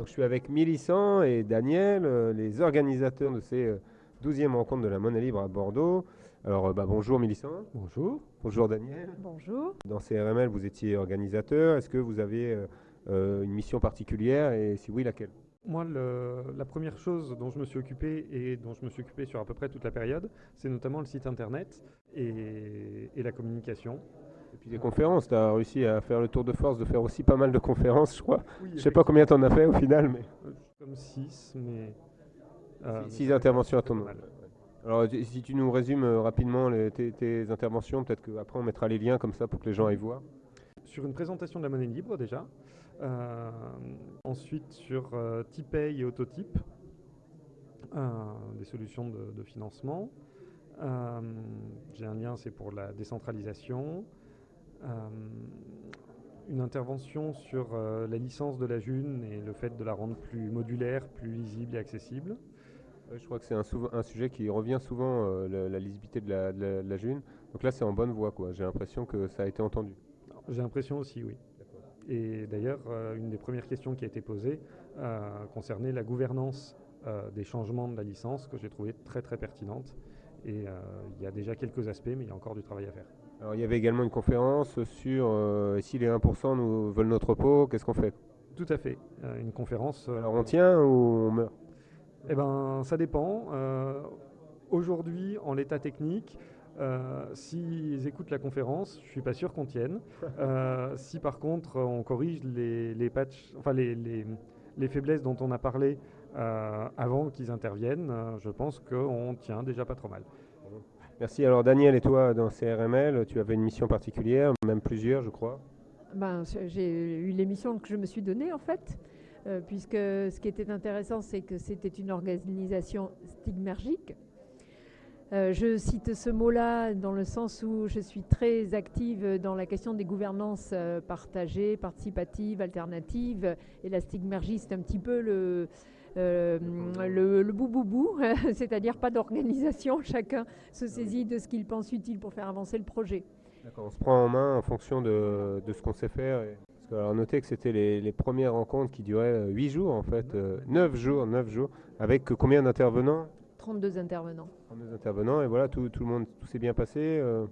Donc, je suis avec Millicent et Daniel, euh, les organisateurs de ces 12e rencontres de la Monnaie Libre à Bordeaux. Alors, bah, bonjour Millicent. Bonjour. Bonjour Daniel. Bonjour. Dans CRML, vous étiez organisateur. Est-ce que vous avez une mission particulière et si oui, laquelle? Moi, la première chose dont je me suis occupé et dont je me suis occupé sur à peu près toute la période, c'est notamment le site internet et, la communication. Et puis des conférences, tu as réussi à faire le tour de force de faire aussi pas mal de conférences, je crois. Je je sais pas combien tu en as fait au final, mais. Euh, comme 6, mais. 6 euh, interventions à ton nom. Alors, si tu nous résumes euh, rapidement tes, interventions, peut-être qu'après on mettra les liens comme ça pour que les gens aillent voir. Sur une présentation de la monnaie libre déjà, euh, ensuite sur euh, Tipay et Autotype, des solutions de, financement. J'ai un lien, c'est pour la décentralisation. Une intervention sur la licence de la June et le fait de la rendre plus modulaire, plus lisible et accessible. je crois que c'est un, sujet qui revient souvent, la, lisibilité de la, de la, June. Donc là, c'est en bonne voie. J'ai l'impression que ça a été entendu. J'ai l'impression aussi, oui. Et d'ailleurs, euh, une des premières questions qui a été posée euh, concernait la gouvernance euh, des changements de la licence que j'ai trouvé très très pertinente. Et il y a déjà quelques aspects, mais il y a encore du travail à faire. Alors, il y avait également une conférence sur si les 1% nous veulent notre peau, qu'est-ce qu'on fait? Tout à fait. une conférence. Alors on tient ou on meurt? Eh bien, ça dépend. Aujourd'hui, en l'état technique, euh, S'ils écoutent la conférence, je suis pas sûr qu'on tienne. Euh, si par contre on corrige les, les patchs, enfin les, les, les, faiblesses dont on a parlé euh, avant qu'ils interviennent, euh, je pense qu'on tient déjà pas trop mal. Merci. Alors Daniel et toi dans CRML, tu avais une mission particulière, même plusieurs, je crois. Ben, j'ai eu l'émission que je me suis donnée en fait. puisque ce qui était intéressant, c'est que c'était une organisation stigmergique, euh, je cite ce mot-là dans le sens où je suis très active dans la question des gouvernances euh, partagées, participatives, alternatives. Et la stigmergie, c'est un petit peu le, euh, le, le bou c'est-à-dire pas d'organisation, chacun se saisit de ce qu'il pense utile pour faire avancer le projet. D'accord, on se prend en main en fonction de, de ce qu'on sait faire. Parce que, alors, notez que c'était les, les, premières rencontres qui duraient 8 jours en fait, 9 jours, 9 jours, avec combien d'intervenants? 32 intervenants. 32 intervenants, et voilà, tout, tout le monde, tout s'est bien passé euh.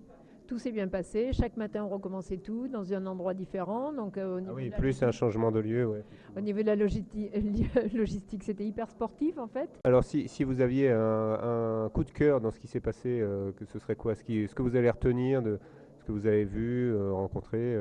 Tout s'est bien passé. Chaque matin, on recommençait tout dans un endroit différent. Donc, euh, ah oui, plus un changement de lieu. Ouais. Au niveau de la logistique, logistique c'était hyper sportif en fait. Alors, si, si vous aviez un, coup de cœur dans ce qui s'est passé, euh, que ce serait quoi? Ce, qui, ce que vous allez retenir de ce que vous avez vu, rencontré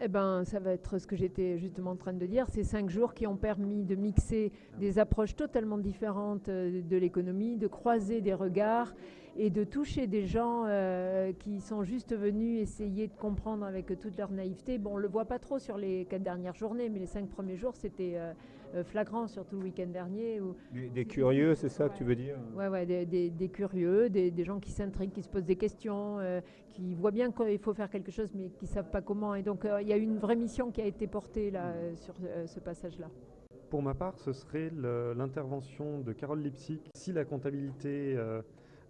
eh ben, ça va être ce que j'étais justement en train de dire. Ces cinq jours qui ont permis de mixer des approches totalement différentes euh, de l'économie, de croiser des regards et de toucher des gens euh, qui sont juste venus essayer de comprendre avec toute leur naïveté. Bon, on le voit pas trop sur les quatre dernières journées, mais les cinq premiers jours, c'était euh, euh, flagrant, surtout le week-end dernier. des, curieux, c'est ça que tu veux dire? Oui, ouais, des, curieux, des, gens qui s'intriguent, qui se posent des questions, qui voient bien qu'il faut faire quelque chose, mais qui ne savent pas comment. Et donc, il y a une vraie mission qui a été portée là, sur ce passage-là. Pour ma part, ce serait l'intervention de Carole Lipsic. Si la comptabilité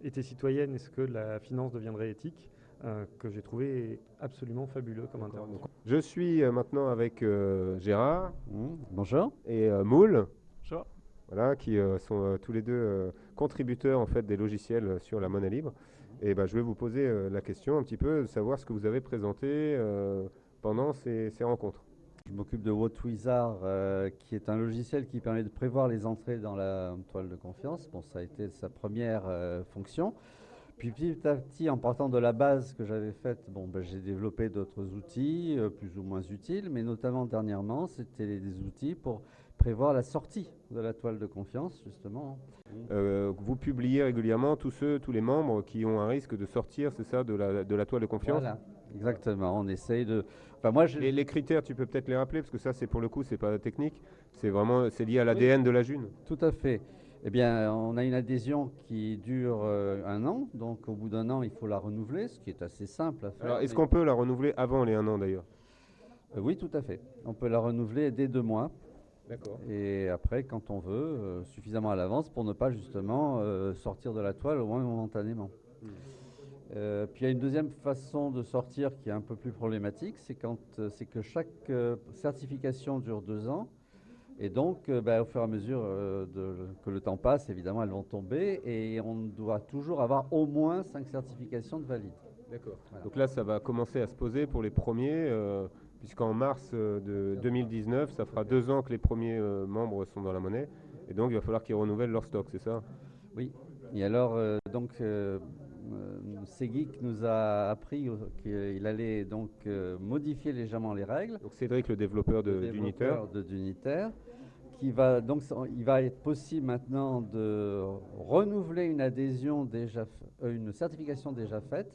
était citoyenne, est-ce que la finance deviendrait éthique euh, que j'ai trouvé absolument fabuleux comme intervention. Je suis euh, maintenant avec euh, Gérard. Mmh, bonjour. Et Moule. Bonjour. Voilà, qui sont tous les deux contributeurs en fait des logiciels sur la monnaie libre. Et ben, je vais vous poser la question un petit peu de savoir ce que vous avez présenté pendant ces rencontres. Je m'occupe de WhatWizard, euh, qui est un logiciel qui permet de prévoir les entrées dans la toile de confiance. Bon, ça a été sa première euh, fonction. Puis petit à petit, en partant de la base que j'avais faite, bon, ben, j'ai développé d'autres outils euh, plus ou moins utiles, mais notamment dernièrement, c'était des outils pour prévoir la sortie de la toile de confiance, justement. vous publiez régulièrement tous ceux, tous les membres qui ont un risque de sortir, c'est ça, de la, de la toile de confiance? Voilà, exactement. On essaye de moi, les, critères, tu peux peut-être les rappeler, parce que ça, c'est pour le coup, c'est pas technique, c'est vraiment, c'est lié à l'ADN de la June. Tout à fait. Eh bien, on a une adhésion qui dure euh, un an, donc au bout d'un an, il faut la renouveler, ce qui est assez simple à faire. Alors, est-ce qu'on peut la renouveler avant les un an d'ailleurs? Euh, Oui, tout à fait. On peut la renouveler dès deux mois. D'accord. Et après, quand on veut, euh, suffisamment à l'avance pour ne pas justement sortir de la toile, au moins momentanément. Hmm. Euh, puis il y a une deuxième façon de sortir qui est un peu plus problématique, c'est quand euh, c'est que chaque euh, certification dure deux ans Et donc, bah, au fur et à mesure de- que le temps passe, évidemment, elles vont tomber et on doit toujours avoir au moins 5 certifications de valide. D'accord. Voilà. Donc là, ça va commencer à se poser pour les premiers, puisqu'en mars de 2019, ça fera deux ans que les premiers membres sont dans la monnaie. Et donc, il va falloir qu'ils renouvellent leur stock, c'est ça? Oui. Et alors, donc, euh, Seguic nous a appris qu'il allait donc euh, modifier légèrement les règles. Donc Cédric, le développeur développeur de d'Unitaire, qui va donc il va être possible maintenant de renouveler une adhésion déjà, euh, une certification déjà faite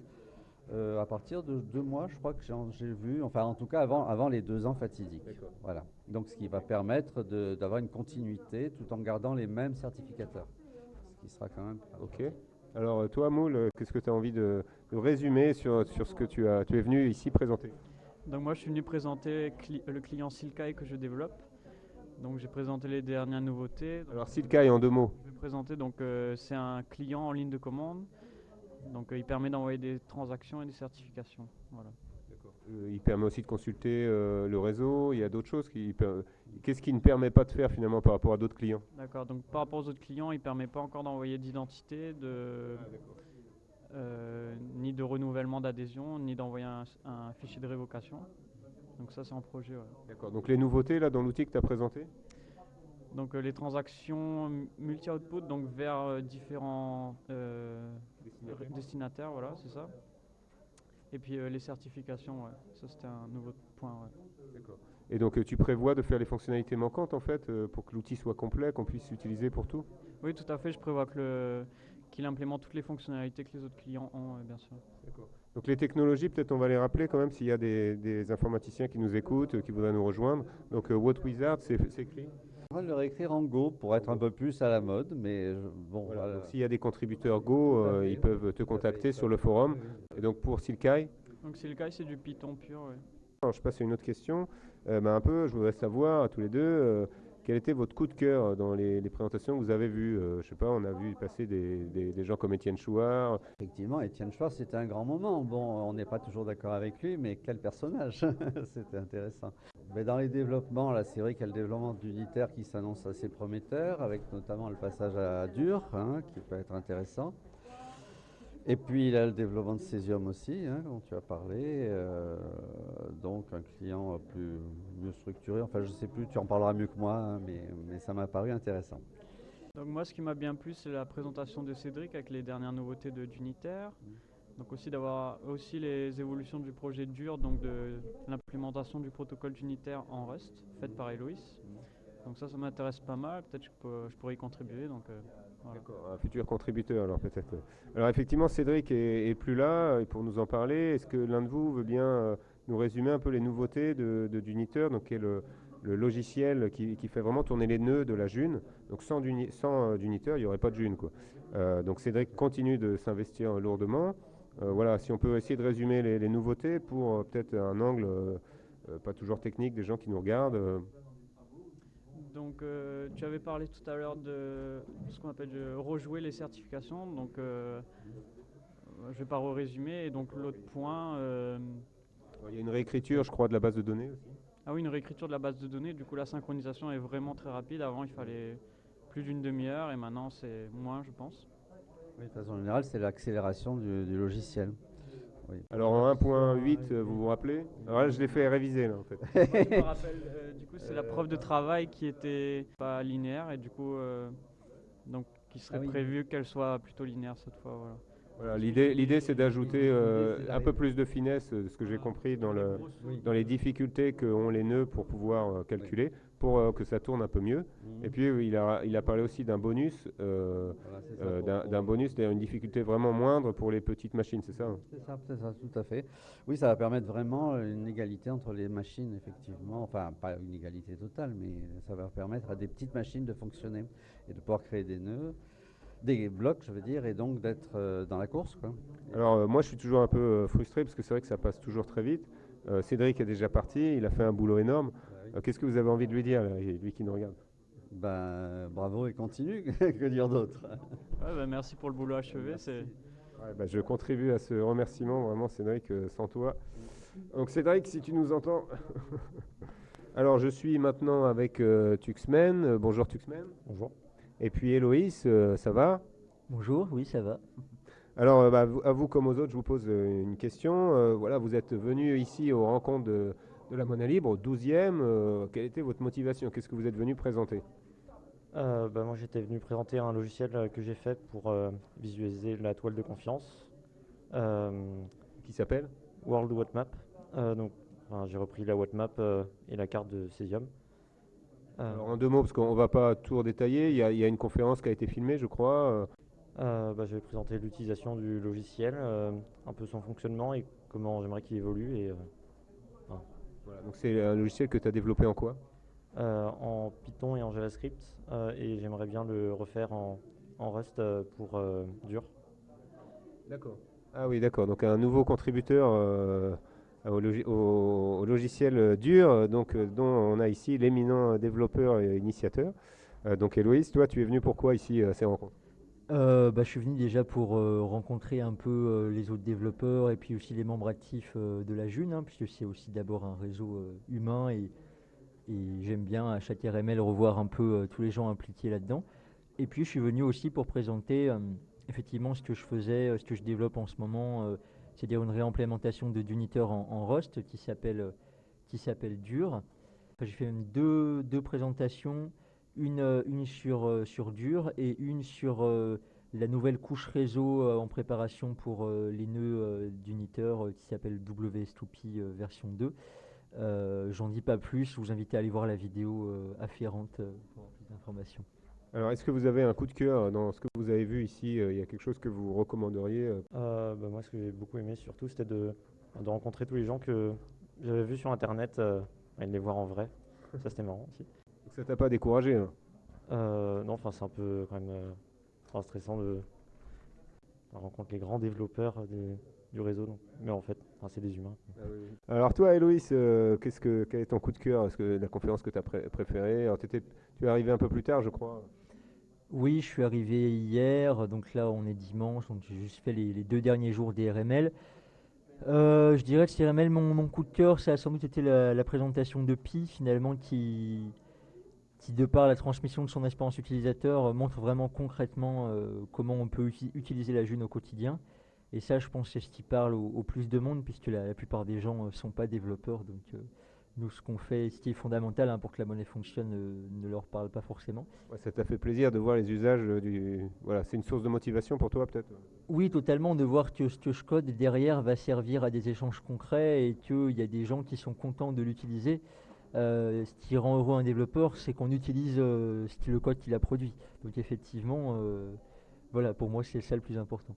euh, à partir de deux mois, je crois que j'ai vu, enfin en tout cas avant, avant les deux ans fatidiques. Voilà. Donc ce qui va permettre d'avoir une continuité tout en gardant les mêmes certificateurs, ce qui sera quand même. Ok. Alors, euh, toi, Moule, euh, qu'est-ce que tu as envie de, de résumer sur, sur ce que tu, as, tu es venu ici présenter? Donc moi je suis venu présenter cli- le client Silkai que je développe. Donc j'ai présenté les dernières nouveautés. Donc, Alors, Silkai, en deux mots. je vais présenter donc euh, c'est un client en ligne de commande. Donc euh, il permet d'envoyer des transactions et des certifications. Voilà. Euh, il permet aussi de consulter euh, le réseau. Il y a d'autres choses. Qui, Qu'est-ce qui ne permet pas de faire finalement par rapport à d'autres clients? D'accord. Donc par rapport aux autres clients, il permet pas encore d'envoyer d'identité, de euh, ni de renouvellement d'adhésion, ni d'envoyer un, un fichier de révocation. Donc ça c'est en projet. ouais. D'accord. Donc, les nouveautés là dans l'outil que tu as présenté? Donc euh, les transactions multi-output donc vers différents Destinataires. destinataires, voilà, c'est ça. Et puis euh, les certifications, ouais. ça c'était un nouveau point. ouais. Et donc, euh, tu prévois de faire les fonctionnalités manquantes en fait euh, pour que l'outil soit complet, qu'on puisse l'utiliser pour tout? Oui, tout à fait. Je prévois que le- qu'il implémente toutes les fonctionnalités que les autres clients ont, bien sûr. Donc les technologies, peut-être on va les rappeler quand même s'il y a des, des informaticiens qui nous écoutent, qui voudraient nous rejoindre. Donc What Wizard, c'est c'est écrit? On va le réécrire en Go pour être un peu plus à la mode, mais je- bon, Voilà, voilà. donc S'il y a des contributeurs Go, euh, ils peuvent te contacter sur le forum. Et donc pour Silkai, Donc cas, c'est du Python pur. ouais. alors, je passe à une autre question. Euh, ben, un peu, je voudrais savoir à tous les deux, euh, quel était votre coup de cœur dans les, les présentations que vous avez vues? Euh, Je sais pas, on a vu passer des, des- des gens comme Étienne Chouard. Effectivement, Étienne Schwartz, c'était un grand moment. Bon, on n'est pas toujours d'accord avec lui, mais quel personnage? C'était intéressant. Mais dans les développements, là, c'est vrai qu'il y a le développement d'unitaire qui s'annonce assez prometteur, avec notamment le passage à dur, hein, qui peut être intéressant. Et puis, il y a le développement de Cesium aussi, hein, dont tu as parlé. euh, donc, un client plus mieux structuré. Enfin, je ne sais plus, tu en parleras mieux que moi, hein, mais, mais ça m'a paru intéressant. Donc moi, ce qui m'a bien plu, c'est la présentation de Cédric avec les dernières nouveautés de d'Unitaire. Donc aussi d'avoir aussi les évolutions du projet dur, donc de l'implémentation du protocole d'Unitaire en Rust, faite par Eloïs. Donc ça, ça m'intéresse pas mal. Peut-être que je, pourrais y contribuer. Donc euh, voilà. Un futur contributeur, alors peut-être. Alors effectivement, Cédric est, est plus là euh, pour nous en parler. Est-ce que l'un de vous veut bien euh, nous résumer un peu les nouveautés de, de d'Uniteur, donc qui est le, le logiciel qui, qui fait vraiment tourner les nœuds de la June. Donc sans, d'uni- sans d'Uniteur, il n'y aurait pas de June. Quoi. Euh, donc Cédric continue de s'investir lourdement. Euh, voilà, si on peut essayer de résumer les, les nouveautés pour euh, peut-être un angle euh, pas toujours technique des gens qui nous regardent. Donc, euh, tu avais parlé tout à l'heure de ce qu'on appelle de rejouer les certifications. Donc, euh, euh, je vais pas résumer. Et donc, l'autre point, euh, Il y a une réécriture, je crois, de la base de données aussi. ah oui, une réécriture de la base de données. Du coup, la synchronisation est vraiment très rapide. Avant, il fallait plus d'une demi-heure et maintenant, c'est moins, je pense. Oui, de façon générale, c'est l'accélération du, du logiciel. Oui. Alors en 1.8, euh, vous vous rappelez? Alors là, je l'ai fait réviser là en fait. je me rappelle, euh, du coup, c'est la preuve de travail qui était pas linéaire et du coup, euh, donc, qui serait Ah oui. prévu qu'elle soit plutôt linéaire cette fois. Voilà. Voilà, l'idée, l'idée c'est d'ajouter euh, un peu plus de finesse, ce que j'ai compris dans, le, dans les difficultés qu'ont les nœuds pour pouvoir euh, calculer, pour euh, que ça tourne un peu mieux. Et puis euh, il a, il a parlé aussi d'un bonus, euh, Voilà, euh, d'un, bonus, une difficulté vraiment moindre pour les petites machines, c'est ça hein? C'est ça, c'est ça, tout à fait. Oui, ça va permettre vraiment une égalité entre les machines, effectivement. Enfin, pas une égalité totale, mais ça va permettre à des petites machines de fonctionner et de pouvoir créer des nœuds, des blocs, je veux dire, et donc d'être dans la course. Quoi. Alors moi je suis toujours un peu frustré parce que c'est vrai que ça passe toujours très vite. Euh, Cédric est déjà parti, il a fait un boulot énorme. Euh, qu'est-ce que vous avez envie de lui dire, là, lui qui nous regarde? Ben, bravo et continue, que dire d'autre? Ouais, bah, merci pour le boulot achevé. Ouais, bah, je contribue à ce remerciement, vraiment Cédric, euh, sans toi. Donc Cédric, si tu nous entends, Alors, je suis maintenant avec euh, Tuxmen. Euh, bonjour Tuxmen. Bonjour. Et puis Héloïse, euh, ça va? Bonjour, oui, ça va. Alors, euh, bah, à vous comme aux autres, je vous pose euh, une question. Euh, voilà, vous êtes venu ici aux rencontres de, de la Monnaie Libre, au 12e. Euh, quelle était votre motivation? Qu'est-ce que vous êtes venu présenter? Euh, bah, moi, j'étais venu présenter un logiciel euh, que j'ai fait pour euh, visualiser la toile de confiance, Qui s'appelle? World Wattmap. Donc, enfin, j'ai repris la Wattmap et la carte de Cesium. Alors, en deux mots, parce qu'on ne va pas tout détailler. Il y, a, il y a une conférence qui a été filmée, je crois. euh, euh, bah, je vais présenter l'utilisation du logiciel, euh, un peu son fonctionnement et comment j'aimerais qu'il évolue. Et, euh, voilà. Donc, c'est un logiciel que tu as développé en quoi? Euh, en Python et en JavaScript. euh, et j'aimerais bien le refaire en, en Rust euh, pour dur. D'accord. Ah oui, d'accord. Donc un nouveau contributeur au, logi- au- au logiciel dur, donc, dont on a ici l'éminent développeur et initiateur. Donc Héloïse, toi, tu es venu pourquoi ici à ces rencontres? Euh, bah, je suis venu déjà pour euh, rencontrer un peu euh, les autres développeurs et puis aussi les membres actifs de la June, hein, puisque c'est aussi d'abord un réseau humain et, j'aime bien à chaque RML revoir un peu tous les gens impliqués là-dedans. Et puis je suis venu aussi pour présenter effectivement ce que je faisais, ce que je développe en ce moment, c'est-à-dire une réimplémentation de Duniteur en, en Rust qui s'appelle qui s'appelle Dur. Enfin, J'ai fait même deux, deux présentations une, euh, une sur, euh, sur Dur et une sur euh, la nouvelle couche réseau euh, en préparation pour euh, les nœuds euh, d'Uniteur euh, qui s'appelle WS2P euh, version 2. Euh, J'en dis pas plus, je vous invite à aller voir la vidéo euh, afférente euh, pour plus d'informations. Alors, est-ce que vous avez un coup de cœur dans ce que vous avez vu ici euh, Il y a quelque chose que vous recommanderiez euh, Euh, bah, moi, ce que j'ai beaucoup aimé surtout, c'était de, de rencontrer tous les gens que j'avais vus sur Internet euh, et de les voir en vrai. Ça, c'était marrant aussi. Ça t'a pas découragé hein Euh, non, enfin, c'est un peu quand même euh, stressant de rencontrer les grands développeurs du, du réseau. donc. Mais en fait, c'est des humains. Alors toi, Héloïse, euh, qu'est-ce que, quel est ton coup de cœur? Est-ce que la conférence que tu as préférée? Alors, tu es arrivé un peu plus tard, je crois. Oui, je suis arrivé hier, donc là on est dimanche, donc j'ai juste fait les, les deux derniers jours des RML. Euh, je dirais que ces RML, mon, mon coup de cœur, ça a sans doute été la, la présentation de Pi, finalement, qui, qui, de par la transmission de son expérience utilisateur, euh, montre vraiment concrètement euh, comment on peut uti- utiliser la June au quotidien. Et ça, je pense, c'est ce qui parle au, au plus de monde, puisque la, la plupart des gens ne sont pas développeurs. Donc, euh, nous, ce qu'on fait, ce qui est fondamental hein, pour que la monnaie fonctionne, euh, ne leur parle pas forcément. Ouais, ça t'a fait plaisir de voir les usages euh, du... Voilà, c'est une source de motivation pour toi, peut-être? Oui, totalement, de voir que ce que je code derrière va servir à des échanges concrets et qu'il y a des gens qui sont contents de l'utiliser. Euh, ce qui rend heureux un développeur, c'est qu'on utilise euh, ce qui- le code qu'il a produit. Donc effectivement, euh, voilà, pour moi, c'est ça le plus important.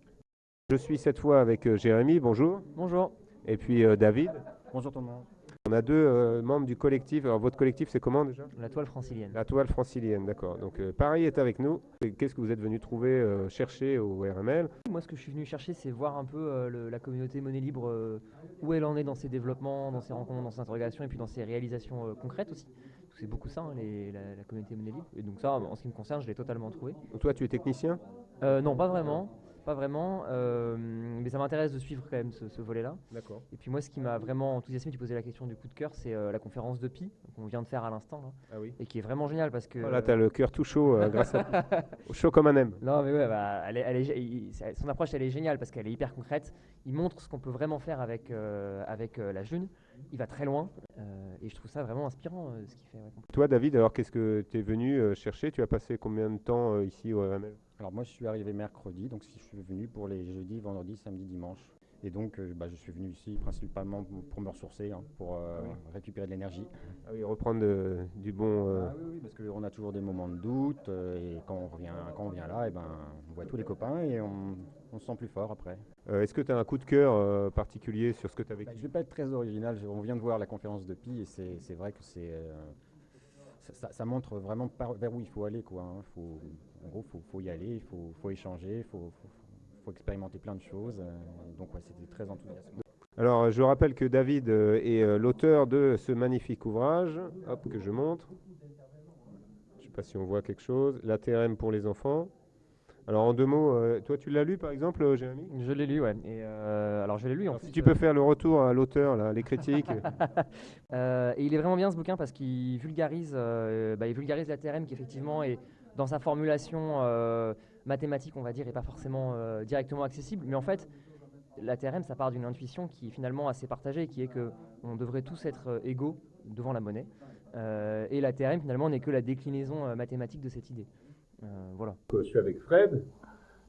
Je suis cette fois avec euh, Jérémy, bonjour. Bonjour. Et puis euh, David. Bonjour tout le monde. On a deux euh, membres du collectif. Alors votre collectif, c'est comment déjà? La toile francilienne. La toile francilienne, d'accord. Donc euh, Paris est avec nous. Qu'est-ce que vous êtes venu trouver, euh, chercher au RML Moi, ce que je suis venu chercher, c'est voir un peu le- la communauté monnaie libre, où elle en est dans ses développements, dans ses rencontres, dans ses interrogations, et puis dans ses réalisations concrètes aussi. C'est beaucoup ça, hein, les- la, la communauté monnaie libre. Et donc ça, en ce qui me concerne, je l'ai totalement trouvé. Donc toi, tu es technicien? Non, pas vraiment. Pas vraiment. euh, mais ça m'intéresse de suivre quand même ce, ce volet-là. D'accord. Et puis moi, ce qui m'a vraiment enthousiasmé, tu posais la question du coup de cœur, c'est euh, la conférence de Pi, qu'on vient de faire à l'instant, là, Ah oui. et qui est vraiment géniale parce que... Oh là, t'as le cœur tout chaud euh, grâce à chaud comme un M. Non, mais ouais, bah, elle est- elle est gé- il- ça- son approche, elle est géniale parce qu'elle est hyper concrète. Il montre ce qu'on peut vraiment faire avec, avec la June. Il va très loin euh, et je trouve ça vraiment inspirant euh, ce qu'il fait. ouais. Toi, David, alors qu'est-ce que tu es venu euh, chercher? Tu as passé combien de temps euh, ici au RML Alors moi je suis arrivé mercredi, donc je suis venu pour les jeudis, vendredis, samedi, dimanche. Et donc euh, bah, je suis venu ici principalement pour- me ressourcer, hein, pour euh, récupérer de l'énergie. Ah oui, reprendre du bon. euh, Ah oui, oui, parce qu'on a toujours des moments de doute, euh, et quand on revient, quand on vient là, et ben, on voit tous les copains et on, on se sent plus fort après. euh, Est-ce que tu as un coup de cœur euh, particulier sur ce que tu as vécu Bah, je vais pas être très original, on vient de voir la conférence de Pi et c'est vrai que c'est... euh, ça, montre vraiment par- vers où il faut aller. Quoi, hein. Faut- en gros, il faut, faut y aller, il faut, faut échanger, il faut, faut- faut expérimenter plein de choses. euh, donc ouais, c'était très enthousiasmant. Alors, je rappelle que David est l'auteur de ce magnifique ouvrage, hop, que je montre. Je ne sais pas si on voit quelque chose. La TRM pour les enfants. Alors en deux mots, euh, toi tu l'as lu par exemple, euh, Jérémy? Je l'ai lu, ouais. Et euh, alors je l'ai lu en Alors, plus, Si tu euh, peux faire le retour à l'auteur, là, les critiques. Et il est vraiment bien ce bouquin parce qu'il vulgarise, bah, il vulgarise la TRM qui effectivement est dans sa formulation mathématique, on va dire, et pas forcément directement accessible. Mais en fait, la TRM, ça part d'une intuition qui est finalement assez partagée, qui est que on devrait tous être égaux devant la monnaie. Et la TRM finalement n'est que la déclinaison mathématique de cette idée. Euh, voilà. Je suis avec Fred.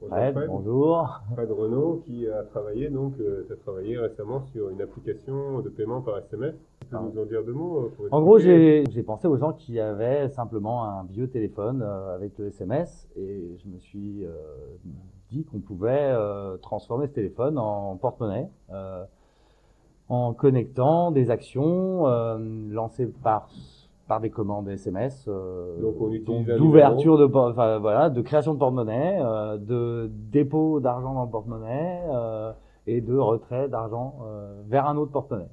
Bonjour, Fred, bonjour. Fred Renaud qui a travaillé donc, euh, travaillé récemment sur une application de paiement par SMS. Tu peux Ah. nous en dire deux mots euh, pour En gros, j'ai pensé aux gens qui avaient simplement un vieux téléphone euh, avec le SMS et je me suis euh, dit qu'on pouvait euh, transformer ce téléphone en porte-monnaie euh, en connectant des actions euh, lancées par par des commandes SMS, euh, Donc, on d'ouverture de, enfin, voilà, de création de porte-monnaie, euh, de dépôt d'argent dans le porte-monnaie euh, et de retrait d'argent euh, vers un autre porte-monnaie.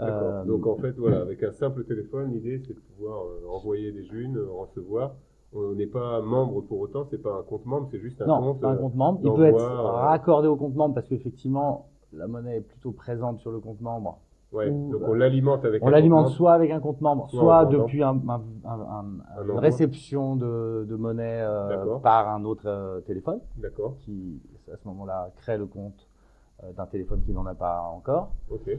Euh, Donc en fait, voilà, avec un simple téléphone, l'idée c'est de pouvoir euh, envoyer des junes, euh, recevoir. On n'est pas membre pour autant, c'est pas un compte membre, c'est juste un non, compte. pas un compte membre. Il peut être raccordé au compte membre parce qu'effectivement, la monnaie est plutôt présente sur le compte membre. Ouais, Ou, donc euh, on l'alimente avec On un l'alimente compte membre. soit avec un compte membre, soit depuis un, un- un- un- Un une réception de, de monnaie euh, par un autre euh, téléphone D'accord, qui, à ce moment-là, crée le compte euh, d'un téléphone qui n'en a pas encore. ok.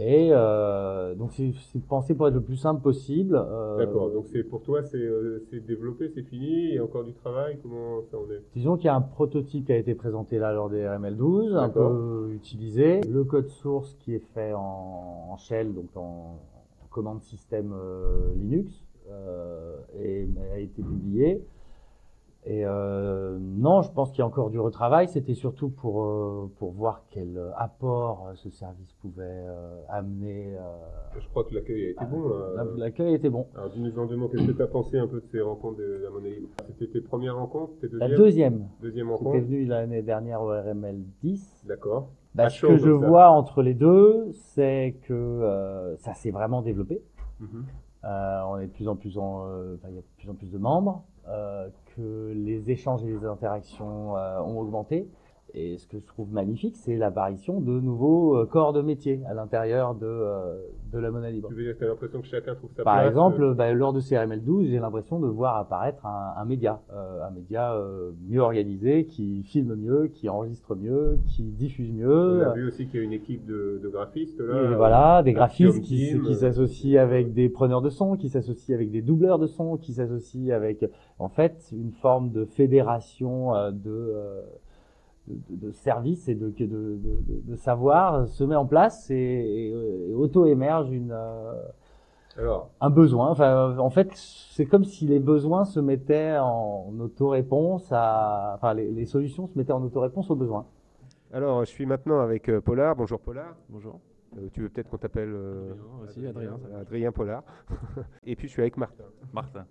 Et euh, donc, c'est pensé pour être le plus simple possible. euh, D'accord, donc c'est pour toi, c'est euh, c'est développé, c'est fini, il y a encore du travail, comment ça en est? Disons qu'il y a un prototype qui a été présenté là lors des RML12, un peu utilisé. Le code source qui est fait en, en shell, donc en, en commande système euh, Linux, euh, et, a été publié. Et euh, non, je pense qu'il y a encore du retravail. C'était surtout pour, euh, pour voir quel apport euh, ce service pouvait euh, amener. euh, Je crois que l'accueil a été bon. la- L'accueil était bon. Alors dis-nous en deux mots, qu'est-ce que tu as pensé un peu de ces rencontres de la monnaie libre? C'était tes premières rencontres, tes La deuxièmes? deuxième, Deuxième c'était rencontre? venu l'année dernière au RML 10. D'accord. Bah, ce que je ça. vois entre les deux, c'est que euh, ça s'est vraiment développé. Euh, on est de plus en plus en, euh, il y a de plus en plus de membres, euh, que les échanges et les interactions euh, ont augmenté. Et ce que je trouve magnifique, c'est l'apparition de nouveaux euh, corps de métier à l'intérieur de, euh, de la monnaie libre. Tu veux dire que tu as l'impression que chacun trouve sa Par place exemple, euh, bah, lors de CRML 12, j'ai l'impression de voir apparaître un, un média, euh, un média euh, mieux organisé, qui filme mieux, qui enregistre mieux, qui diffuse mieux. On a vu aussi qu'il y a une équipe de, de graphistes là. Et voilà, des graphistes qui, qui s'associent avec des preneurs de son, qui s'associent avec des doubleurs de son, qui s'associent avec, en fait, une forme de fédération euh, de, euh, de, de services et de, de, de, de- de savoir se met en place et, et, et auto-émerge une, euh, Alors, un besoin. Enfin, en fait, c'est comme si les besoins se mettaient en auto-réponse à, enfin, les, les solutions se mettaient en auto-réponse aux besoins. alors, je suis maintenant avec euh, Polar. Bonjour Polar. Bonjour. Euh, tu veux peut-être qu'on t'appelle euh, aussi, Adrien, va. Adrien Polar. Et puis je suis avec Martin. Martin.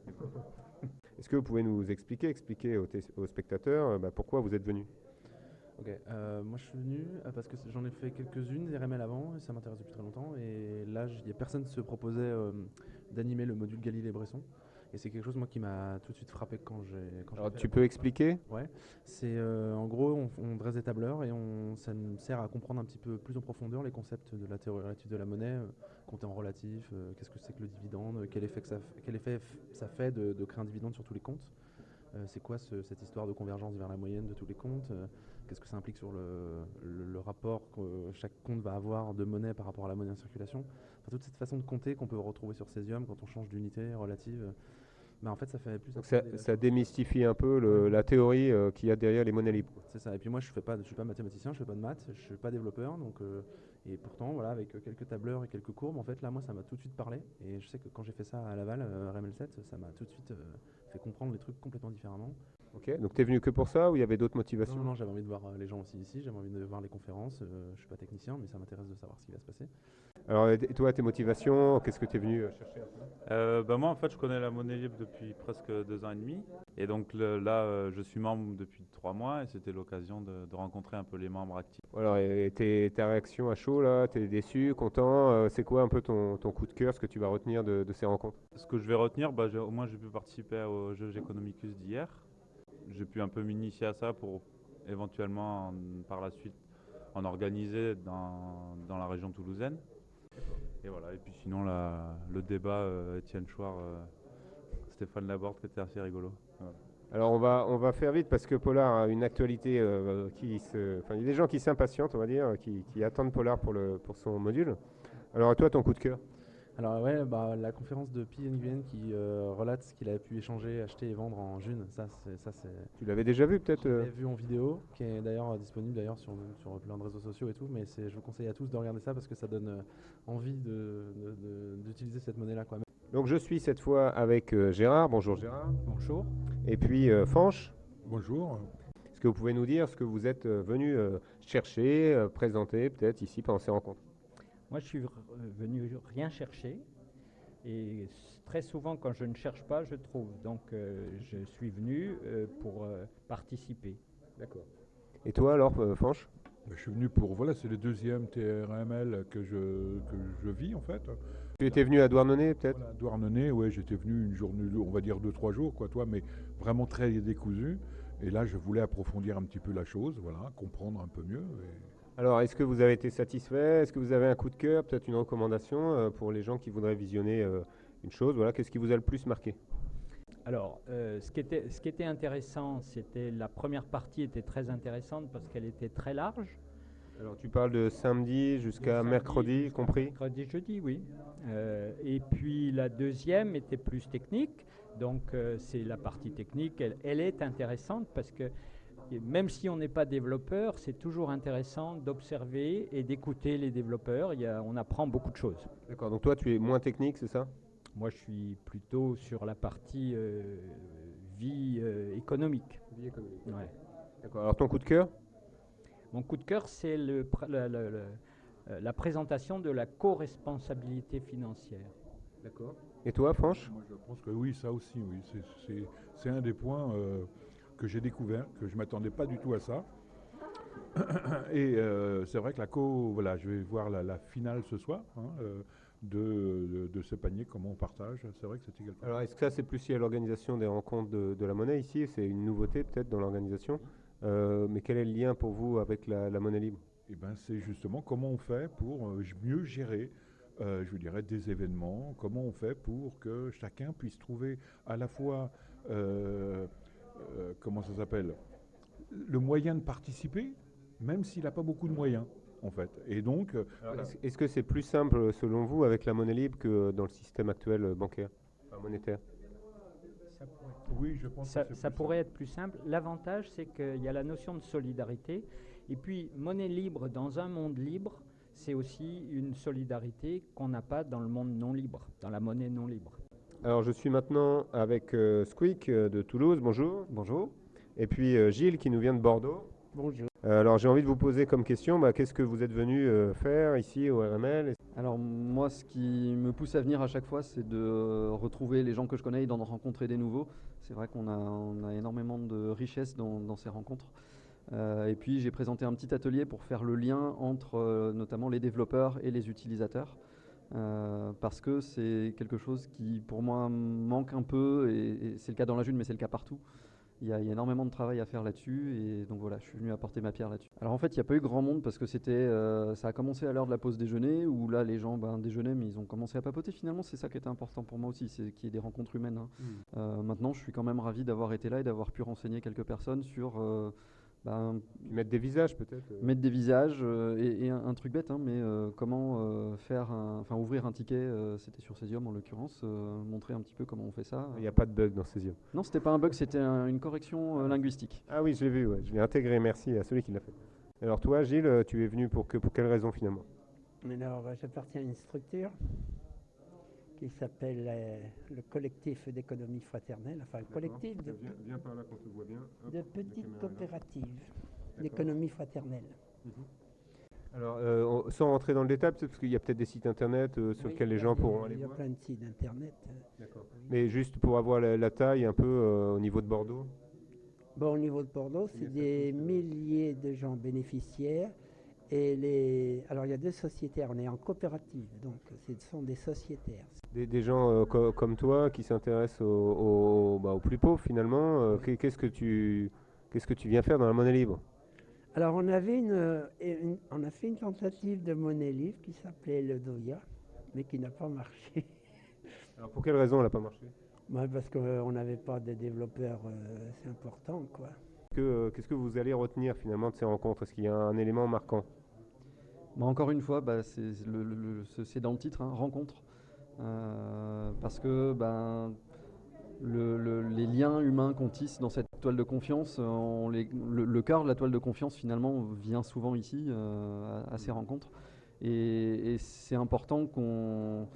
Est-ce que vous pouvez nous expliquer, expliquer aux spectateurs euh, bah, pourquoi vous êtes venu Ok, euh, moi je suis venu euh, parce que j'en ai fait quelques-unes des RML avant et ça m'intéresse depuis très longtemps. Et là, il y a personne qui se proposait euh, d'animer le module Galilée-Bresson. Et c'est quelque chose moi qui m'a tout de suite frappé quand j'ai. Alors, fait tu peux expliquer? Ouais, c'est euh, en gros on, on dresse des tableurs et on, ça nous sert à comprendre un petit peu plus en profondeur les concepts de la théorie relative de la monnaie, euh, compter en relatif, euh, qu'est-ce que c'est que le dividende, quel effet, que ça, f- quel effet f- ça fait de, de créer un dividende sur tous les comptes, c'est quoi ce- cette histoire de convergence vers la moyenne de tous les comptes, qu'est-ce que ça implique sur le, le- le rapport que chaque compte va avoir de monnaie par rapport à la monnaie en circulation, enfin, toute cette façon de compter qu'on peut retrouver sur Cesium quand on change d'unité relative. bah, en fait, ça fait plus. Donc ça, démystifie un peu le- la théorie euh, qu'il y a derrière les monnaies libres. c'est ça. Et puis moi, je je suis pas mathématicien, je fais pas de maths, je suis pas développeur, donc euh, et pourtant, voilà, avec quelques tableurs et quelques courbes, en fait, là, moi, ça m'a tout de suite parlé. Et je sais que quand j'ai fait ça à Laval, euh, RML7, ça m'a tout de suite euh, fait comprendre les trucs complètement différemment. Ok. Donc tu es venu que pour ça ou il y avait d'autres motivations? Non, j'avais envie de voir euh, les gens aussi ici, j'avais envie de voir les conférences. euh, je suis pas technicien, mais ça m'intéresse de savoir ce qui va se passer. Alors et toi, tes motivations, qu'est-ce que tu es venu euh, chercher un peu? Euh, ben moi, en fait, je connais la monnaie libre depuis presque deux ans et demi. Et donc le- là, euh, je suis membre depuis trois mois et c'était l'occasion de, de rencontrer un peu les membres actifs. Alors, et tes- ta réaction à chaud là, t'es déçu, content euh, C'est quoi un peu ton, ton coup de cœur, ce que tu vas retenir de, de ces rencontres? Ce que je vais retenir, bah, au moins j'ai pu participer au jeu Economicus d'hier. J'ai pu un peu m'initier à ça pour éventuellement en- par la suite en organiser dans, dans la région toulousaine. Et voilà, et puis sinon le débat euh, Étienne Chouard, euh, Stéphane Laborde qui était assez rigolo. Alors on va, on va faire vite parce que Polar a une actualité euh, qui se... Il y a des gens qui s'impatientent, on va dire, qui, qui attendent Polar pour, le, pour son module. Alors toi, ton coup de cœur Alors ouais, bah, la conférence de Pi Nguyen qui euh, relate ce qu'il a pu échanger, acheter et vendre en June, ça c'est... Ça, c'est Tu l'avais déjà vu peut-être Je euh l'ai vu en vidéo, qui est d'ailleurs euh, disponible d'ailleurs sur, sur plein de réseaux sociaux et tout, mais c'est- je vous conseille à tous de regarder ça parce que ça donne euh, envie de- de- de- d'utiliser cette monnaie-là. quoi. Donc je suis cette fois avec euh, Gérard. Bonjour Gérard. Bonjour. Et puis euh, Fanche. Bonjour. Est-ce que vous pouvez nous dire ce que vous êtes euh, venu euh, chercher, euh, présenter peut-être ici pendant ces rencontres? Moi, je suis venu rien chercher. Et très souvent, quand je ne cherche pas, je trouve. Donc, euh, je suis venu euh, pour euh, participer. D'accord. Et toi alors, euh, Fanche Ben, Je suis venu pour, voilà, c'est le deuxième TRML que je, que je vis en fait. Tu étais venu à Douarnenez peut-être? Voilà, Douarnenez, ouais, j'étais venu une journée, on va dire deux, trois jours, quoi, toi, mais vraiment très décousu. Et là, je voulais approfondir un petit peu la chose, voilà, comprendre un peu mieux. et- Alors, est-ce que vous avez été satisfait? Est-ce que vous avez un coup de cœur, peut-être une recommandation euh, pour les gens qui voudraient visionner euh, une chose? Voilà, qu'est-ce qui vous a le plus marqué? Alors, euh, ce, qui était, ce qui était intéressant, c'était la première partie était très intéressante parce qu'elle était très large. Alors, tu parles de samedi jusqu'à mercredi, compris? Mercredi, jeudi, oui. Euh, et puis la deuxième était plus technique. Donc euh, c'est la partie technique. Elle, elle est intéressante parce que et même si on n'est pas développeur, c'est toujours intéressant d'observer et d'écouter les développeurs. Il y a- on apprend beaucoup de choses. D'accord, donc toi, tu es moins technique, c'est ça? Moi, je suis plutôt sur la partie euh, vie euh, économique. Vie économique. Ouais. D'accord, alors ton coup de cœur? Mon coup de cœur, c'est le pr- la, la- la- euh, la présentation de la co-responsabilité financière. D'accord. Et toi, Franche? Moi, je pense que oui, ça aussi, oui. C'est- un des points euh, que j'ai découvert, que je ne m'attendais pas du tout à ça. Et euh, c'est vrai que la co, voilà, je vais voir la, la finale ce soir hein, euh, de, de, de ce panier, comment on partage. C'est vrai que c'était quelque Alors, est-ce que ça, c'est plus lié à l'organisation des rencontres de, de la monnaie ici? C'est une nouveauté peut-être dans l'organisation. Euh, mais quel est le lien pour vous avec la, la monnaie libre? Eh ben, c'est justement comment on fait pour mieux gérer, euh, je vous dirais, des événements, comment on fait pour que chacun puisse trouver à la fois, euh, euh, comment ça s'appelle, le moyen de participer, même s'il n'a pas beaucoup de moyens, en fait. Et donc, euh, voilà. Est-ce que c'est plus simple, selon vous, avec la monnaie libre que dans le système actuel euh, bancaire, enfin, monétaire? Oui, je pense ça, que c'est ça plus pourrait être plus simple. L'avantage, c'est qu'il y a la notion de solidarité. Et puis, monnaie libre dans un monde libre, c'est aussi une solidarité qu'on n'a pas dans le monde non libre, dans la monnaie non libre. Alors, je suis maintenant avec euh, Squeak euh, de Toulouse. Bonjour. Bonjour. Et puis euh, Gilles qui nous vient de Bordeaux. Bonjour. Euh, alors, j'ai envie de vous poser comme question bah, qu'est-ce que vous êtes venu euh, faire ici au RML Alors moi, ce qui me pousse à venir à chaque fois, c'est de retrouver les gens que je connais et d'en rencontrer des nouveaux. C'est vrai qu'on a, on a énormément de richesse dans, dans ces rencontres. Euh, et puis j'ai présenté un petit atelier pour faire le lien entre euh, notamment les développeurs et les utilisateurs. Euh, parce que c'est quelque chose qui pour moi manque un peu, et, et c'est le cas dans la June, mais c'est le cas partout. Il y, a, il y a énormément de travail à faire là-dessus et donc voilà, je suis venu apporter ma pierre là-dessus. Alors en fait, il n'y a pas eu grand monde parce que c'était, euh, ça a commencé à l'heure de la pause déjeuner où là les gens ben, déjeunaient mais ils ont commencé à papoter. Finalement, c'est ça qui était important pour moi aussi, c'est qu'il y ait des rencontres humaines. hein. Mm. Euh, maintenant, je suis quand même ravi d'avoir été là et d'avoir pu renseigner quelques personnes sur ben, mettre des visages peut-être. euh. Mettre des visages euh, et, et un, un truc bête, hein, mais euh, comment euh, faire, un- enfin ouvrir un ticket, euh, c'était sur Cesium en l'occurrence, euh, montrer un petit peu comment on fait ça. Il n'y a pas de bug dans Cesium. Non, c'était pas un bug, c'était un- une correction euh, linguistique. Ah oui, je l'ai vu, ouais. je l'ai intégré, merci à celui qui l'a fait. Alors toi, Gilles, euh, tu es venu pour, que, pour quelle raison finalement? Alors, euh, j'appartiens à une structure qui s'appelle euh, le collectif d'économie fraternelle, enfin le collectif de, Viens, viens par là qu'on te voit bien. Hop, de la petites coopératives d'économie fraternelle. Alors, euh, on- sans rentrer dans le détail, parce qu'il y a peut-être des sites internet euh, sur Oui, lesquels les a gens pourront aller Il y a voir. plein de sites internet. Mais juste pour avoir la, la taille un peu au niveau de Bordeaux. Bon, au niveau de Bordeaux, c'est des milliers de gens bénéficiaires Et les... Alors il y a deux sociétaires, on est en coopérative, donc ce sont des sociétaires. Des, des gens euh, co- comme toi qui s'intéressent aux, aux- bah, aux plus pauvres finalement, euh, qu'est- qu'est-ce que tu qu'est-ce que tu viens faire dans la monnaie libre? Alors on avait une, euh, une- on a fait une tentative de monnaie libre qui s'appelait le Doya, mais qui n'a pas marché. Alors pour quelle raison elle n'a pas marché? Ouais, parce qu'on n'avait pas de développeurs assez importants, quoi. Que, Qu'est-ce que vous allez retenir finalement de ces rencontres? Est-ce qu'il y a un élément marquant? Bah, encore une fois, bah, c'est dans le titre, hein, rencontre. Euh, parce que le- les liens humains qu'on tisse dans cette toile de confiance, euh, le, cœur de la toile de confiance finalement vient souvent ici euh, à, ces rencontres. Et c'est important qu'on...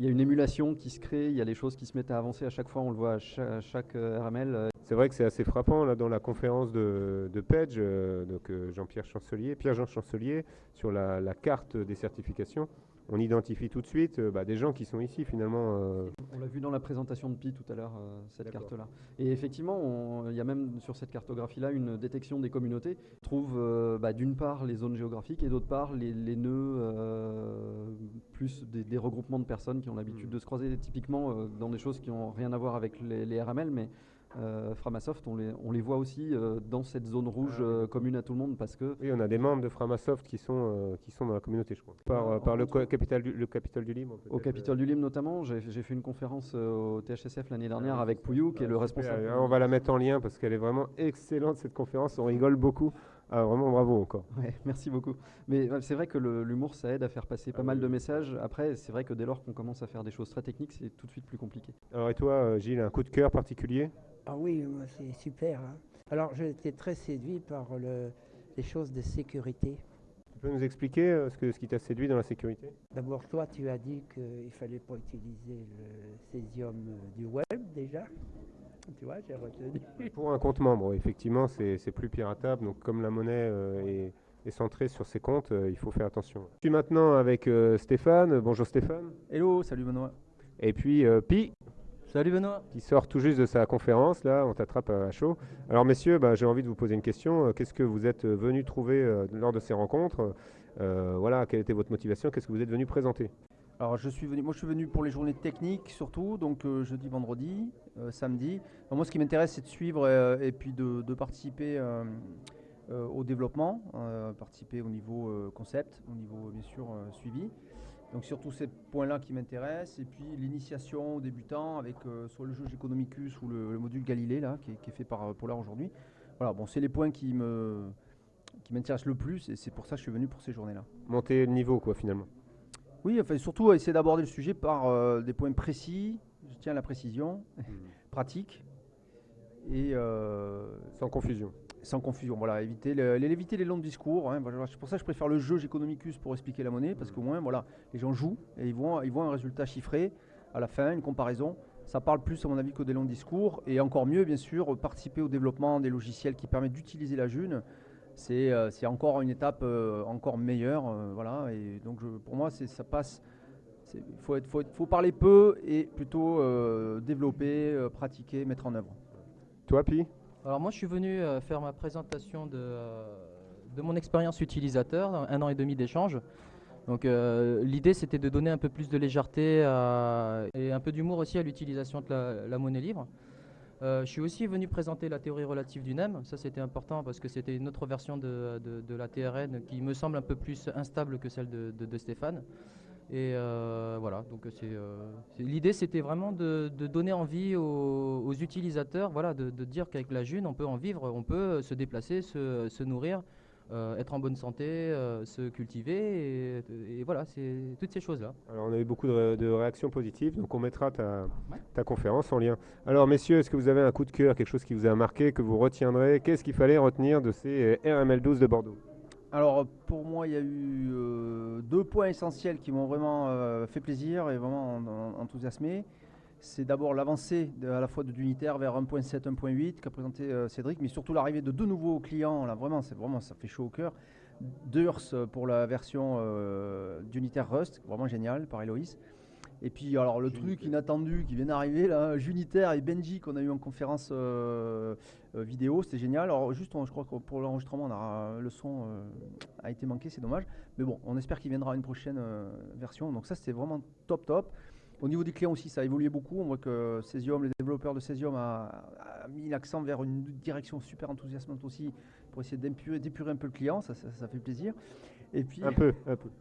Il y a une émulation qui se crée, il y a les choses qui se mettent à avancer à chaque fois, on le voit à cha- à chaque, euh, RML. euh, C'est vrai que c'est assez frappant là dans la conférence de, de euh, donc Jean-Pierre Chancelier, Pierre-Jean Chancelier, sur la carte des certifications. On identifie tout de suite euh, bah, des gens qui sont ici finalement. euh, On l'a vu dans la présentation de Pi tout à l'heure, euh, cette carte-là. Et effectivement, il y a même sur cette cartographie-là une détection des communautés. On trouve euh, bah, d'une part les zones géographiques et d'autre part les, les nœuds, euh, plus des, des regroupements de personnes qui ont l'habitude de se croiser, typiquement euh, dans des choses qui n'ont rien à voir avec les, les RML, mais euh, Framasoft, on les, on les voit aussi euh, dans cette zone rouge euh, commune à tout le monde parce que Oui, on a des membres de Framasoft qui sont, qui sont dans la communauté, je crois. Par, euh, par le, capital du, le capital du Libre. Au Capitole du Libre notamment, j'ai fait une conférence au THSF l'année dernière avec Pouillou, qui est le responsable. On va la mettre en lien parce qu'elle est vraiment excellente cette conférence. On rigole beaucoup. Ah, vraiment bravo encore. Ouais, merci beaucoup. Mais c'est vrai que l'humour, ça aide à faire passer Ah pas mal de messages. Après, c'est vrai que dès lors qu'on commence à faire des choses très techniques, c'est tout de suite plus compliqué. Alors et toi, Gilles, un coup de cœur particulier? Ah oui, moi, c'est super. hein. Alors j'ai été très séduit par le- les choses de sécurité. Tu peux nous expliquer euh, ce, que, ce qui t'a séduit dans la sécurité? D'abord, toi, tu as dit qu'il ne fallait pas utiliser le césium euh, du web déjà. Tu vois, j'ai retenu. Pour un compte membre, effectivement, c'est c'est plus piratable. Donc comme la monnaie euh, est, est centrée sur ses comptes, euh, il faut faire attention. Je suis maintenant avec euh, Stéphane. Bonjour Stéphane. Hello, salut Benoît. Et puis euh, Pi. Salut Benoît. Qui sort tout juste de sa conférence, là, on t'attrape à chaud. Alors messieurs, bah, j'ai envie de vous poser une question. Euh, Qu'est-ce que vous êtes euh, venus trouver euh, lors de ces rencontres? Euh, Voilà, quelle était votre motivation? Qu'est-ce que vous êtes venus présenter? Alors je suis venu, moi je suis venu pour les journées techniques surtout, donc euh, jeudi, vendredi, euh, samedi. Alors, moi ce qui m'intéresse c'est de suivre euh, et puis de, de participer euh, euh, au développement, euh, participer au niveau euh, concept, au niveau bien sûr euh, suivi. Donc surtout ces points-là qui m'intéressent et puis l'initiation aux débutants avec euh, soit le jeu Economicus ou le, le module Galilée là qui est, qui est fait par euh, Polar aujourd'hui. Voilà, bon c'est les points qui me qui m'intéressent le plus et c'est pour ça que je suis venu pour ces journées-là. Monter le niveau, quoi, finalement. Oui, enfin, surtout essayer d'aborder le sujet par euh, des points précis, je tiens à la précision, pratique, et... euh, sans confusion. Sans confusion, voilà, éviter, le- éviter les longs discours. hein, voilà, c'est pour ça que je préfère le jeu Economicus pour expliquer la monnaie, parce qu'au moins, voilà, les gens jouent et ils voient, ils voient un résultat chiffré à la fin, une comparaison. Ça parle plus, à mon avis, que des longs discours, et encore mieux, bien sûr, participer au développement des logiciels qui permettent d'utiliser la June c'est euh, encore une étape euh, encore meilleure. euh, voilà, et donc je- pour moi, c'est- ça passe. Il faut, faut, faut parler peu et plutôt développer, pratiquer, mettre en œuvre. Toi, Pi? Alors moi je suis venu euh, faire ma présentation de, euh, de mon expérience utilisateur, un an et demi d'échange. Donc euh, l'idée c'était de donner un peu plus de légèreté et un peu d'humour aussi à l'utilisation de la, monnaie libre. Je suis aussi venu présenter la théorie relative du NEM, ça c'était important parce que c'était une autre version de, de- de la TRN qui me semble un peu plus instable que celle de- de Stéphane. Et euh, voilà, donc c'est, euh, c'est- l'idée c'était vraiment de, de donner envie aux, aux utilisateurs, voilà, de, de dire qu'avec la June on peut en vivre, on peut se déplacer, se, se nourrir, euh, être en bonne santé, euh, se cultiver, et, et voilà, c'est toutes ces choses-là. Alors on a eu beaucoup de, ré- de réactions positives, donc on mettra ta, ta conférence en lien. Alors messieurs, est-ce que vous avez un coup de cœur, quelque chose qui vous a marqué, que vous retiendrez? Qu'est-ce qu'il fallait retenir de ces euh, RML12 de Bordeaux? Alors pour moi, il y a eu euh, deux points essentiels qui m'ont vraiment euh, fait plaisir et vraiment en- en- enthousiasmé. C'est d'abord l'avancée à la fois de d'unitaire vers 1.7, 1.8 qu'a présenté euh, Cédric, mais surtout l'arrivée de deux nouveaux clients. Là, vraiment, c'est vraiment, ça fait chaud au cœur. Durs pour la version d'unitaire Rust, vraiment génial par Eloïs. Et puis, alors, le truc inattendu qui vient d'arriver, là, Junitaire et Benji, qu'on a eu en conférence euh, euh, vidéo, c'était génial. Alors, juste, on- je crois que pour l'enregistrement, on a, le son euh, a été manqué, c'est dommage. Mais bon, on espère qu'il viendra une prochaine euh, version. Donc, ça, c'était vraiment top, top. Au niveau des clients aussi, ça a évolué beaucoup. On voit que Cesium, les développeurs de Cesium, a, a mis l'accent vers une direction super enthousiasmante aussi pour essayer d'épurer d'épurer un peu le client. Ça, ça, ça fait plaisir. Et puis, Un peu, un peu.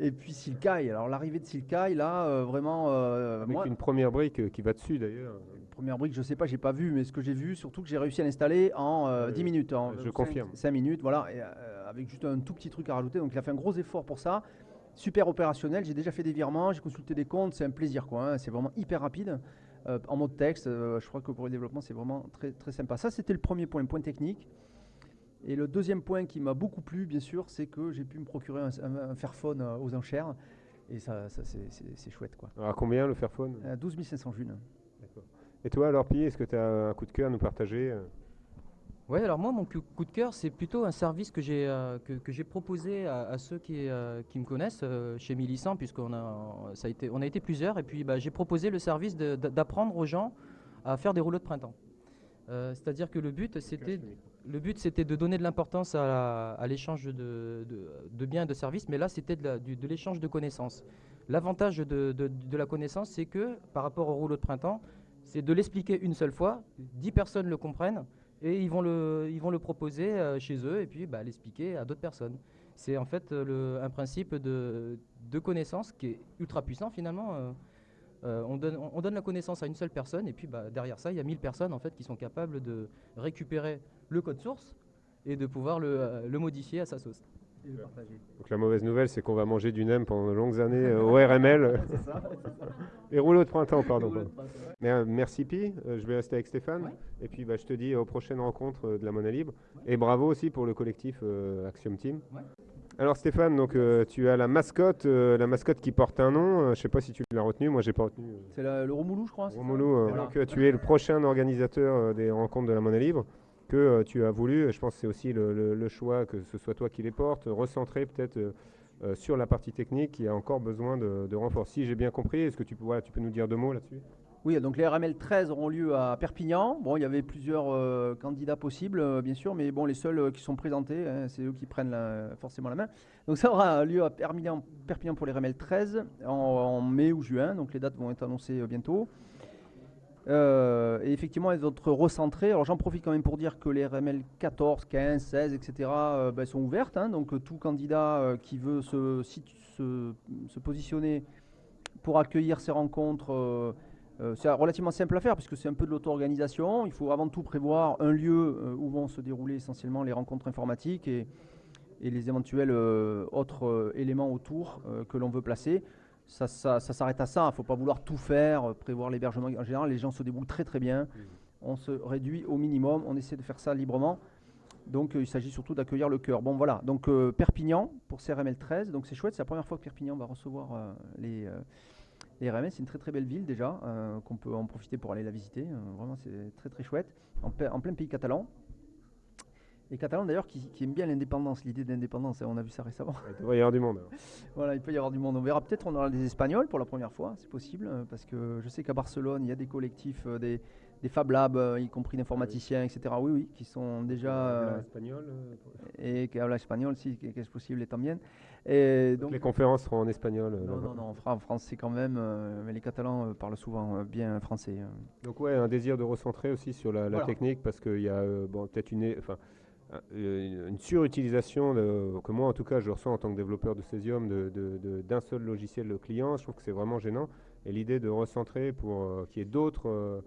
Et puis Silkai. Alors, l'arrivée de Silkai, là, euh, vraiment. euh, Avec moi- une première brique euh, qui va dessus d'ailleurs. Première brique, je sais pas, j'ai pas vu, mais ce que j'ai vu, surtout que j'ai réussi à l'installer en euh, Oui, 10 oui. minutes. En Je confirme. 5 minutes, voilà, et, euh, avec juste un tout petit truc à rajouter. Donc il a fait un gros effort pour ça. Super opérationnel, j'ai déjà fait des virements, j'ai consulté des comptes, c'est un plaisir quoi. hein. C'est vraiment hyper rapide. Euh, en mode texte, euh, je crois que pour le développement, c'est vraiment très, très sympa. Ça, c'était le premier point, point technique. Et le deuxième point qui m'a beaucoup plu, bien sûr, c'est que j'ai pu me procurer un, un- un Fairphone euh, aux enchères. Et ça, ça, c'est- c'est c'est chouette quoi. Alors, à combien le Fairphone? Euh, 12 500 junes. D'accord. Et toi alors, Pi, est-ce que tu as un coup de cœur à nous partager euh? Ouais, alors moi, mon coup de cœur, c'est plutôt un service que j'ai euh, que, que j'ai proposé à, à ceux qui, euh, qui me connaissent euh, chez Millicent, puisqu'on a, ça a été, on a été plusieurs, et puis bah, j'ai proposé le service d'apprendre aux gens à faire des rouleaux de printemps. Euh, C'est-à-dire que le but, c'était le but, c'était de donner de l'importance à, l'échange de, biens et de services, mais là, c'était de l'échange de connaissances. L'avantage de, la connaissance, c'est que par rapport au rouleau de printemps, c'est de l'expliquer une seule fois, 10 personnes le comprennent, et ils vont le, proposer euh, chez eux, et puis bah, l'expliquer à d'autres personnes. C'est en fait un principe de, connaissance qui est ultra puissant finalement. euh, euh, on, donne, on donne la connaissance à une seule personne et puis bah, derrière ça, il y a 1000 personnes en fait qui sont capables de récupérer le code source et de pouvoir le, euh, le modifier à sa sauce. Et le partager. Donc la mauvaise nouvelle, c'est qu'on va manger du NEM pendant de longues années euh, au RML. C'est ça. Et rouleau de printemps, pardon. de. Mais, euh, merci Pi, Euh, je vais rester avec Stéphane. Et puis bah, je te dis aux prochaines rencontres de la Monnaie Libre. Et bravo aussi pour le collectif euh, Axiom Team. Alors Stéphane, donc, euh, tu as la mascotte, euh, la mascotte qui porte un nom. Euh, je ne sais pas si tu l'as retenu, moi j'ai pas retenu. euh, C'est le Romoulou, je crois. euh, Voilà. donc, euh, tu es le prochain organisateur euh, des rencontres de la monnaie libre que euh, tu as voulu, je pense que c'est aussi le, choix que ce soit toi qui les porte, recentrer peut-être euh, euh, sur la partie technique qui a encore besoin de, de renfort. Si j'ai bien compris, est-ce que tu peux, nous dire deux mots là-dessus? Oui, donc les RML 13 auront lieu à Perpignan. Bon, il y avait plusieurs candidats possibles, bien sûr, mais bon, les seuls qui sont présentés, hein, c'est eux qui prennent forcément la main. Donc ça aura lieu à Perpignan, pour les RML 13 en, mai ou juin, donc les dates vont être annoncées bientôt. Euh, et effectivement, elles vont être recentrées. Alors j'en profite quand même pour dire que les RML 14, 15, 16, etc. sont ouvertes. hein. donc euh, tout candidat euh, qui veut se, positionner pour accueillir ces rencontres, c'est relativement simple à faire puisque c'est un peu de l'auto-organisation. Il faut avant tout prévoir un lieu où vont se dérouler essentiellement les rencontres informatiques et, les éventuels autres éléments autour que l'on veut placer. Ça, ça- ça s'arrête à ça, il ne faut pas vouloir tout faire, euh, prévoir l'hébergement. En général, les gens se débrouillent très très bien. On se réduit au minimum, on essaie de faire ça librement. Donc euh, il s'agit surtout d'accueillir le cœur. Bon voilà, donc euh, Perpignan pour CRML 13, donc c'est chouette, c'est la première fois que Perpignan va recevoir euh, les, euh, les RML, c'est une très très belle ville déjà, qu'on peut en profiter pour aller la visiter, vraiment c'est très très chouette, en plein pays catalan. Les Catalans d'ailleurs qui, qui aiment bien l'indépendance, l'idée d'indépendance, hein, on a vu ça récemment. Il devrait y avoir du monde. alors. Voilà, il peut y avoir du monde. On verra peut-être, on aura des Espagnols pour la première fois, c'est possible, euh, parce que je sais qu'à Barcelone, il y a des collectifs, euh, des, des Fab Labs, euh, y compris d'informaticiens, etc. Oui, oui, qui sont déjà. Habla euh, Et qui habla espagnol, si, que que es posible también. Et Donc donc, les conférences seront en espagnol. non, non, non, en fra- en français quand même, euh, mais les Catalans euh, parlent souvent bien français. Donc ouais, un désir de recentrer aussi sur la, la Voilà. technique parce qu'il y a bon, peut-être une, enfin, une surutilisation que moi en tout cas je ressens en tant que développeur de Cesium de- de- de- d'un seul logiciel client. Je trouve que c'est vraiment gênant et l'idée de recentrer pour euh, qu'il y ait d'autres euh,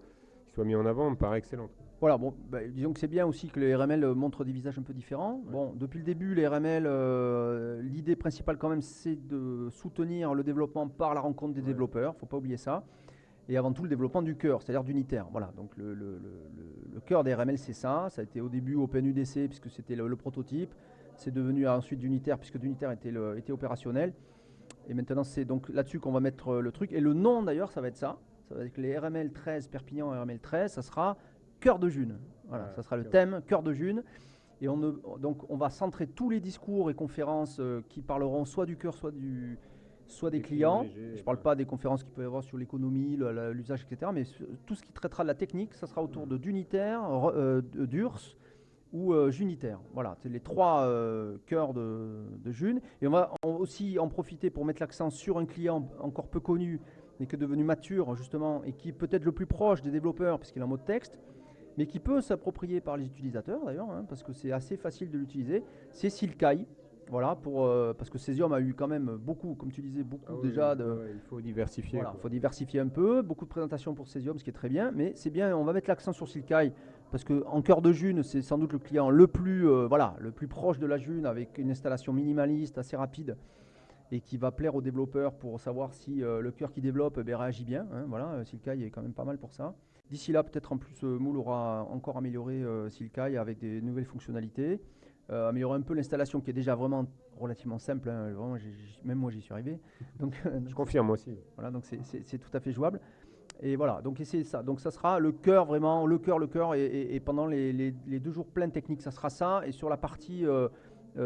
qui soient mis en avant me paraît excellente. Voilà, bon, bah, disons que c'est bien aussi que les RML euh, montrent des visages un peu différents. Bon, depuis le début, les RML, euh, l'idée principale quand même, c'est de soutenir le développement par la rencontre des développeurs, faut pas oublier ça. Et avant tout, le développement du cœur, c'est-à-dire d'unitaire. Voilà, donc le, le- le- le- le cœur des RML, c'est ça. Ça a été au début OpenUDC, puisque c'était le, prototype. C'est devenu ensuite d'unitaire, puisque d'unitaire était, opérationnel. Et maintenant, c'est donc là-dessus qu'on va mettre euh, le truc. Et le nom, d'ailleurs, ça va être ça. Ça va être les RML 13, Perpignan RML 13. Ça sera Cœur de June. Voilà, ça sera le thème Cœur de June. Et on ne- donc, on va centrer tous les discours et conférences euh, qui parleront soit du cœur, soit du, soit des, Des clients. clients légers, Je ne parle pas des conférences qu'il peut y avoir sur l'économie, l'usage, etc. Mais tout ce qui traitera de la technique, ça sera autour de d'unitaire, re- euh, d'URSS ou euh, Junitaire. Voilà, c'est les trois euh, cœurs de, de June. Et on va en- aussi en profiter pour mettre l'accent sur un client encore peu connu, mais qui est devenu mature justement, et qui est peut-être le plus proche des développeurs, puisqu'il est en mode texte, mais qui peut s'approprier par les utilisateurs d'ailleurs, hein, parce que c'est assez facile de l'utiliser. C'est Silkai. Voilà, pour, euh, parce que Cesium a eu quand même beaucoup, comme tu disais, beaucoup Ah oui, déjà de. ouais, il faut diversifier, Voilà, quoi. faut diversifier un peu, beaucoup de présentations pour Cesium, ce qui est très bien, mais c'est bien, on va mettre l'accent sur Silkai, parce qu'en cœur de June, c'est sans doute le client le plus, euh, voilà, le plus proche de la June, avec une installation minimaliste, assez rapide, et qui va plaire aux développeurs pour savoir si euh, le cœur qui développe eh bien, réagit bien. hein, voilà, Silkai est quand même pas mal pour ça. D'ici là, peut-être en plus, Moule aura encore amélioré Silkai avec des nouvelles fonctionnalités, euh, améliorer un peu l'installation qui est déjà vraiment relativement simple. hein, vraiment, même moi, j'y suis arrivé. Donc, Je confirme, aussi. Voilà, donc c'est- tout à fait jouable. Et voilà, donc c'est ça. Donc ça sera le cœur vraiment, le cœur, le cœur. Et, et- et pendant les, les- les deux jours pleins techniques, ça sera ça. Et sur la partie euh,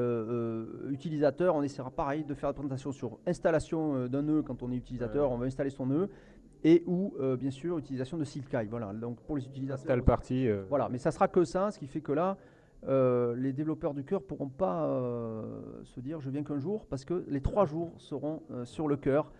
euh, utilisateur, on essaiera pareil de faire la présentation sur installation d'un nœud quand on est utilisateur, on va installer son nœud. Et ou euh, bien sûr utilisation de Silkai. Voilà, donc pour les utilisateurs. Install party, euh. Voilà, mais ça sera que ça, ce qui fait que là, euh, les développeurs du cœur pourront pas euh, se dire je viens qu'un jour parce que les trois jours seront euh, sur le cœur.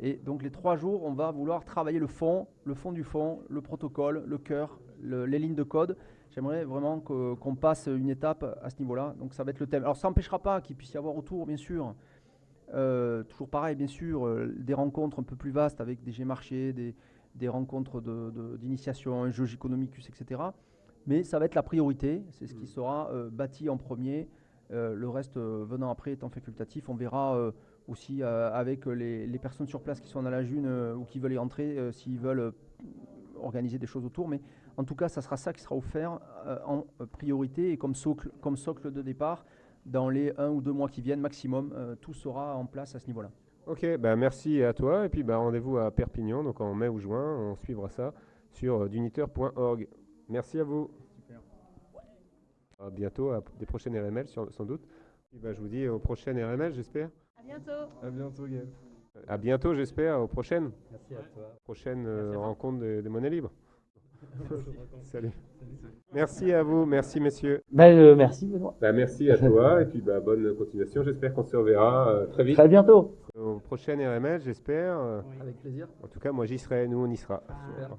Et donc les trois jours, on va vouloir travailler le fond, le fond du fond, le protocole, le cœur, le- les lignes de code. J'aimerais vraiment qu'on passe une étape à ce niveau-là. Donc ça va être le thème. Alors ça n'empêchera pas qu'il puisse y avoir autour, bien sûr, toujours pareil, bien sûr, des rencontres un peu plus vastes avec des G-marchés, des, des rencontres de- de- d'initiation, un jeu etc. Mais ça va être la priorité, c'est ce qui sera euh, bâti en premier, euh, le reste euh, venant après étant facultatif. On verra aussi avec les, les personnes sur place qui sont dans la June ou qui veulent y entrer, s'ils veulent organiser des choses autour. Mais en tout cas, ça sera ça qui sera offert en priorité et comme socle, comme socle de départ dans les un ou deux mois qui viennent maximum. euh, tout sera en place à ce niveau-là. Ok, bah merci à toi. Et puis bah, rendez-vous à Perpignan, donc en mai ou juin. On suivra ça sur duniteur.org. Merci à vous. À bientôt, à des prochaines RML sur- sans doute. Et je vous dis aux prochaines RML, j'espère? À bientôt. À bientôt, Gaël. À bientôt, j'espère, aux prochaines. Merci à toi. Prochaine euh, rencontre des, des monnaies libres. Salut. Merci à vous, merci messieurs. Bah, euh, merci, Benoît. Bah, merci à toi et puis bah, bonne continuation. J'espère qu'on se reverra euh, très vite. Très bientôt. Aux prochaines RML, j'espère. Avec plaisir. En tout cas, moi j'y serai, nous on y sera. Super.